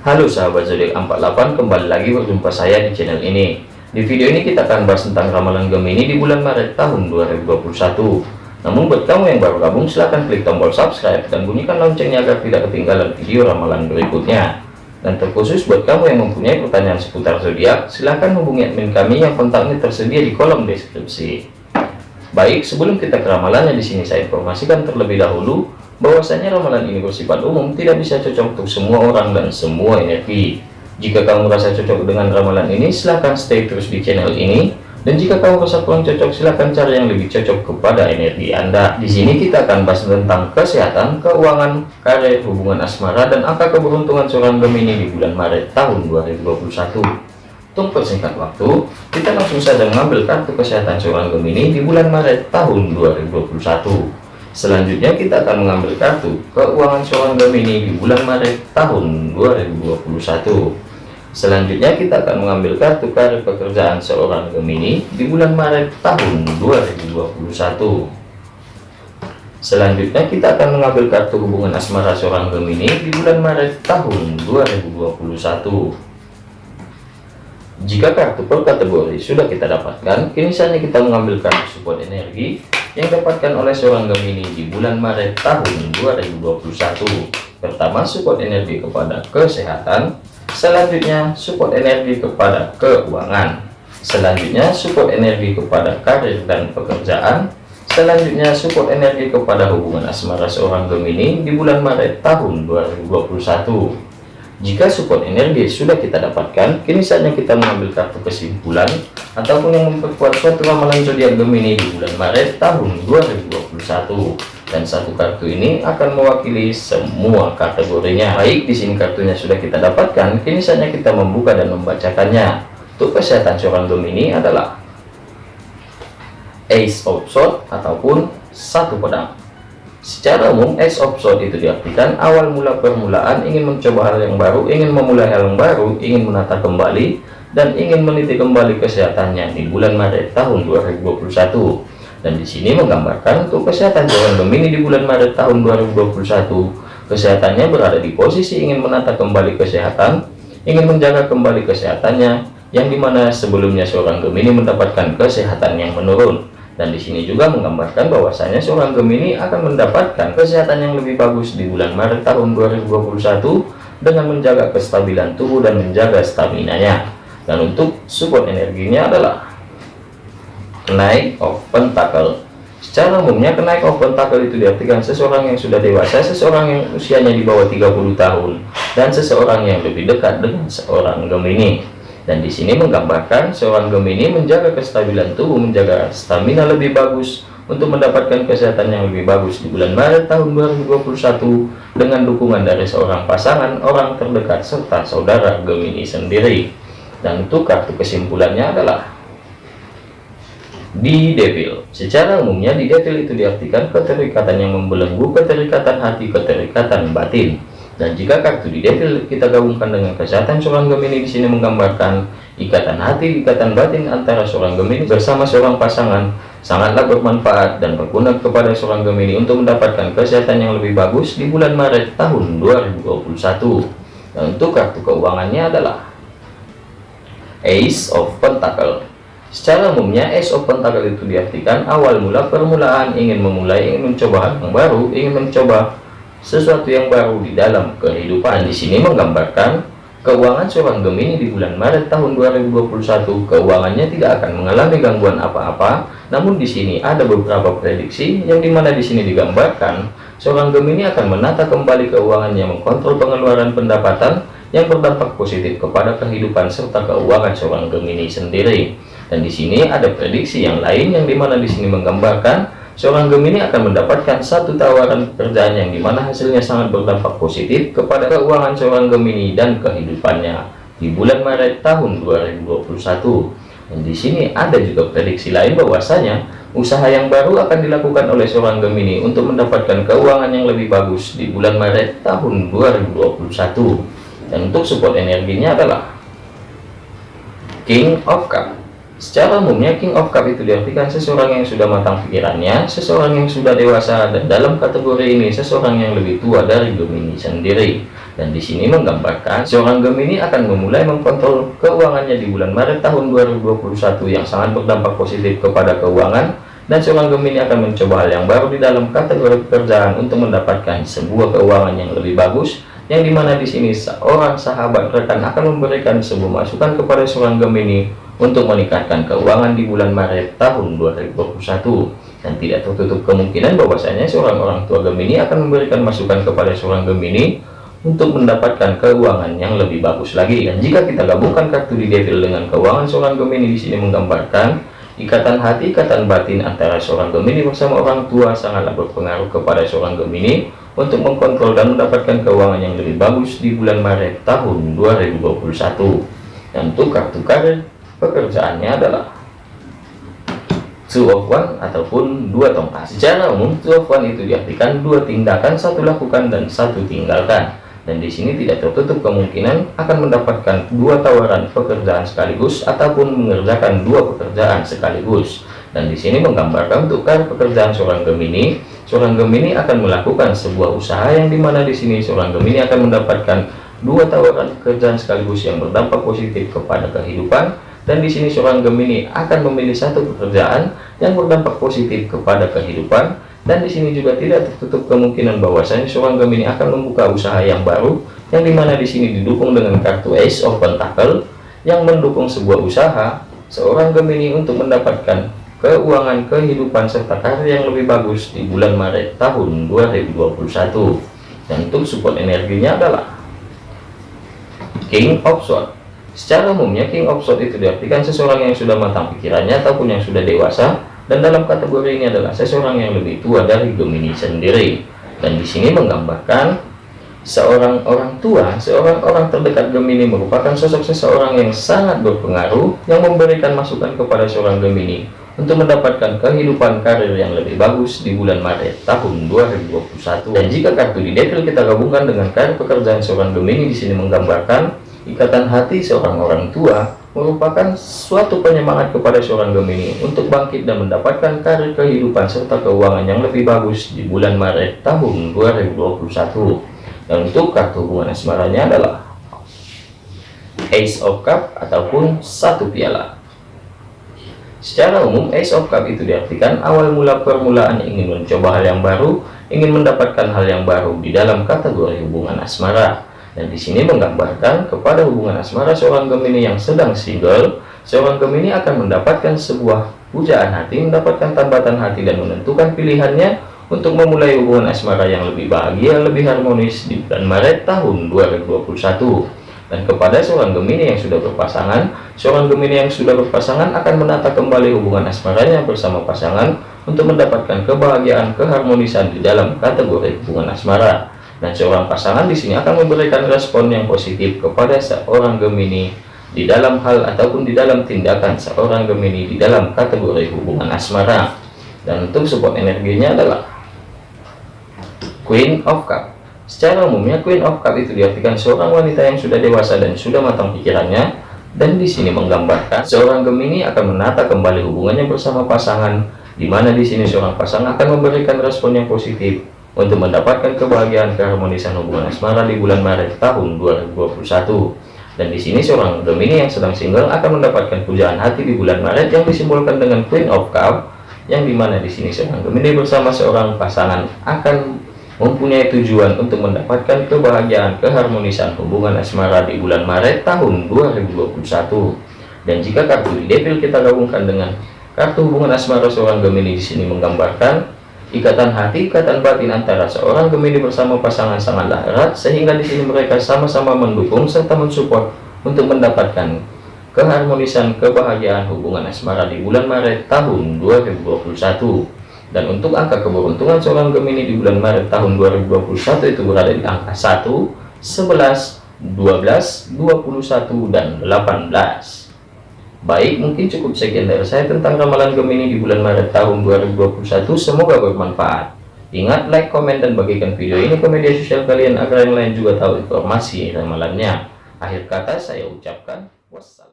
Halo sahabat zodiak 48 kembali lagi berjumpa saya di channel ini. Di video ini kita akan bahas tentang ramalan Gemini di bulan Maret tahun 2021 namun buat kamu yang baru gabung silahkan klik tombol subscribe dan bunyikan loncengnya agar tidak ketinggalan video ramalan berikutnya. Dan terkhusus buat kamu yang mempunyai pertanyaan seputar zodiak silahkan hubungi admin kami yang kontaknya tersedia di kolom deskripsi. Baik sebelum kita ke ramalannya di sini saya informasikan terlebih dahulu bahwasanya ramalan ini bersifat umum tidak bisa cocok untuk semua orang dan semua energi jika kamu merasa cocok dengan ramalan ini silahkan stay terus di channel ini. Dan jika kamu merasa kurang cocok silahkan cari yang lebih cocok kepada energi anda. Di sini kita akan bahas tentang kesehatan keuangan karir hubungan asmara dan angka keberuntungan seorang Gemini di bulan Maret tahun 2021 untuk persingkat waktu kita langsung saja mengambil kartu kesehatan seorang Gemini di bulan Maret tahun 2021 Selanjutnya kita akan mengambil kartu keuangan seorang Gemini di bulan Maret tahun 2021. Selanjutnya kita akan mengambil kartu karir pekerjaan seorang Gemini di bulan Maret tahun 2021. Selanjutnya kita akan mengambil kartu hubungan asmara seorang Gemini di bulan Maret tahun 2021. Jika kartu per kategori sudah kita dapatkan, kini saatnya kita mengambil kartu support energi yang dapatkan oleh seorang Gemini di bulan Maret tahun 2021 pertama support energi kepada kesehatan. Selanjutnya support energi kepada keuangan. Selanjutnya support energi kepada karir dan pekerjaan. Selanjutnya support energi kepada hubungan asmara seorang Gemini di bulan Maret tahun 2021 jika support energi sudah kita dapatkan, kini saatnya kita mengambil kartu kesimpulan ataupun yang memperkuat suatu ramalan zodiak Gemini di bulan Maret tahun 2021. Dan satu kartu ini akan mewakili semua kategorinya. Baik, di sini kartunya sudah kita dapatkan, kini saatnya kita membuka dan membacakannya. Untuk kesehatan seorang Gemini adalah Ace of Swords ataupun satu pedang. Secara umum, of Swords itu diartikan awal mula permulaan, ingin mencoba hal yang baru, ingin memulai hal yang baru, ingin menata kembali, dan ingin meniti kembali kesehatannya di bulan Maret tahun 2021. Dan di sini menggambarkan untuk kesehatan seorang Gemini di bulan Maret tahun 2021, kesehatannya berada di posisi ingin menata kembali kesehatan, ingin menjaga kembali kesehatannya, yang di mana sebelumnya seorang Gemini mendapatkan kesehatan yang menurun dan di sini juga menggambarkan bahwasanya seorang Gemini akan mendapatkan kesehatan yang lebih bagus di bulan Maret tahun 2021 dengan menjaga kestabilan tubuh dan menjaga stamina-nya. Dan untuk support energinya adalah naik of pentacle. Secara umumnya kenaik of pentacle itu diartikan seseorang yang sudah dewasa, seseorang yang usianya di bawah 30 tahun, dan seseorang yang lebih dekat dengan seorang Gemini dan di sini menggambarkan seorang Gemini menjaga kestabilan tubuh menjaga stamina lebih bagus untuk mendapatkan kesehatan yang lebih bagus di bulan Maret tahun 2021 dengan dukungan dari seorang pasangan orang terdekat serta saudara Gemini sendiri. Dan untuk kartu kesimpulannya adalah di devil. Secara umumnya di devil itu diartikan keterikatan yang membelenggu keterikatan hati keterikatan batin dan jika kartu di devil kita gabungkan dengan kesehatan seorang Gemini di sini menggambarkan ikatan hati, ikatan batin antara seorang Gemini bersama seorang pasangan sangatlah bermanfaat dan berguna kepada seorang Gemini untuk mendapatkan kesehatan yang lebih bagus di bulan Maret tahun 2021. Dan untuk kartu keuangannya adalah Ace of Pentacle. Secara umumnya Ace of Pentacle itu diartikan awal mula permulaan ingin memulai, ingin mencoba hal yang baru, ingin mencoba sesuatu yang baru di dalam kehidupan di sini menggambarkan keuangan seorang Gemini di bulan Maret tahun 2021 keuangannya tidak akan mengalami gangguan apa-apa namun di sini ada beberapa prediksi yang di mana di sini digambarkan seorang Gemini akan menata kembali keuangannya mengkontrol pengeluaran pendapatan yang berdampak positif kepada kehidupan serta keuangan seorang Gemini sendiri. Dan di sini ada prediksi yang lain yang di mana di sini menggambarkan Seorang Gemini akan mendapatkan satu tawaran pekerjaan yang di mana hasilnya sangat berdampak positif kepada keuangan seorang Gemini dan kehidupannya di bulan Maret tahun 2021. Dan di sini ada juga prediksi lain bahwasanya usaha yang baru akan dilakukan oleh seorang Gemini untuk mendapatkan keuangan yang lebih bagus di bulan Maret tahun 2021. Dan untuk support energinya adalah King of Cup Secara umumnya King of Cup itu diartikan seseorang yang sudah matang pikirannya, seseorang yang sudah dewasa, dan dalam kategori ini seseorang yang lebih tua dari Gemini sendiri. Dan di sini menggambarkan seorang Gemini akan memulai mengkontrol keuangannya di bulan Maret tahun 2021 yang sangat berdampak positif kepada keuangan dan seorang Gemini akan mencoba hal yang baru di dalam kategori pekerjaan untuk mendapatkan sebuah keuangan yang lebih bagus yang di mana di sini seorang sahabat rekan akan memberikan sebuah masukan kepada seorang Gemini untuk meningkatkan keuangan di bulan Maret tahun 2021 dan tidak tertutup kemungkinan bahwasanya seorang orang tua Gemini akan memberikan masukan kepada seorang Gemini untuk mendapatkan keuangan yang lebih bagus lagi. Dan jika kita gabungkan kartu di devil dengan keuangan seorang Gemini di sini menggambarkan ikatan hati ikatan batin antara seorang Gemini bersama orang tua sangatlah berpengaruh kepada seorang Gemini untuk mengkontrol dan mendapatkan keuangan yang lebih bagus di bulan Maret tahun 2021 dan untuk kartu karir pekerjaannya adalah one ataupun dua tongkat. Secara umum one itu diartikan dua tindakan satu lakukan dan satu tinggalkan. Dan di sini tidak tertutup kemungkinan akan mendapatkan dua tawaran pekerjaan sekaligus ataupun mengerjakan dua pekerjaan sekaligus. Dan di sini menggambarkan untuk kan pekerjaan seorang Gemini. Seorang Gemini akan melakukan sebuah usaha yang di mana di sini seorang Gemini akan mendapatkan dua tawaran pekerjaan sekaligus yang berdampak positif kepada kehidupan dan di sini seorang Gemini akan memilih satu pekerjaan yang berdampak positif kepada kehidupan. Dan di sini juga tidak tertutup kemungkinan bahwasanya seorang Gemini akan membuka usaha yang baru yang di mana di sini didukung dengan kartu Ace of Pentacle yang mendukung sebuah usaha seorang Gemini untuk mendapatkan keuangan kehidupan serta karir yang lebih bagus di bulan Maret tahun 2021 dan untuk support energinya adalah King of Swords Secara umumnya King of Swords itu diartikan seseorang yang sudah matang pikirannya ataupun yang sudah dewasa dan dalam kategori ini adalah seseorang yang lebih tua dari Gemini sendiri. Dan di sini menggambarkan seorang orang tua, seorang orang terdekat Gemini merupakan sosok seseorang yang sangat berpengaruh yang memberikan masukan kepada seorang Gemini untuk mendapatkan kehidupan karir yang lebih bagus di bulan Maret tahun 2021. Dan jika kartu di detail kita gabungkan dengan karir pekerjaan seorang Gemini di sini menggambarkan Ikatan hati seorang orang tua merupakan suatu penyemangat kepada seorang Gemini untuk bangkit dan mendapatkan karir kehidupan serta keuangan yang lebih bagus di bulan Maret tahun 2021. Dan untuk kartu hubungan asmaranya adalah Ace of Cup ataupun satu piala. Secara umum, Ace of Cup itu diartikan awal mula permulaan ingin mencoba hal yang baru, ingin mendapatkan hal yang baru di dalam kategori hubungan asmara dan di sini menggambarkan kepada hubungan asmara seorang Gemini yang sedang single seorang Gemini akan mendapatkan sebuah pujaan hati mendapatkan tambatan hati dan menentukan pilihannya untuk memulai hubungan asmara yang lebih bahagia lebih harmonis di bulan Maret tahun 2021 dan kepada seorang Gemini yang sudah berpasangan seorang Gemini yang sudah berpasangan akan menata kembali hubungan asmaranya bersama pasangan untuk mendapatkan kebahagiaan keharmonisan di dalam kategori hubungan asmara dan seorang pasangan di sini akan memberikan respon yang positif kepada seorang Gemini di dalam hal ataupun di dalam tindakan seorang Gemini di dalam kategori hubungan asmara. Dan untuk support energinya adalah Queen of Cup. Secara umumnya Queen of Cup itu diartikan seorang wanita yang sudah dewasa dan sudah matang pikirannya. Dan di sini menggambarkan seorang Gemini akan menata kembali hubungannya bersama pasangan di mana di sini seorang pasangan akan memberikan respon yang positif untuk mendapatkan kebahagiaan keharmonisan hubungan asmara di bulan Maret tahun 2021 dan di sini seorang Gemini yang sedang single akan mendapatkan pujaan hati di bulan Maret yang disimbolkan dengan Queen of Cup yang di mana di sini seorang Gemini bersama seorang pasangan akan mempunyai tujuan untuk mendapatkan kebahagiaan keharmonisan hubungan asmara di bulan Maret tahun 2021 dan jika kartu devil kita gabungkan dengan kartu hubungan asmara seorang Gemini di sini menggambarkan Ikatan hati, ikatan batin antara seorang Gemini bersama pasangan sangatlah erat sehingga di sini mereka sama-sama mendukung serta mensupport untuk mendapatkan keharmonisan kebahagiaan hubungan asmara di bulan Maret tahun 2021. Dan untuk angka keberuntungan seorang Gemini di bulan Maret tahun 2021 itu berada di angka 1, 11, 12, 21 dan 18. Baik, mungkin cukup sekian dari saya tentang ramalan Gemini di bulan Maret tahun 2021. Semoga bermanfaat. Ingat, like, komen, dan bagikan video ini ke media sosial kalian agar yang lain juga tahu informasi ramalannya. Akhir kata saya ucapkan wassalam.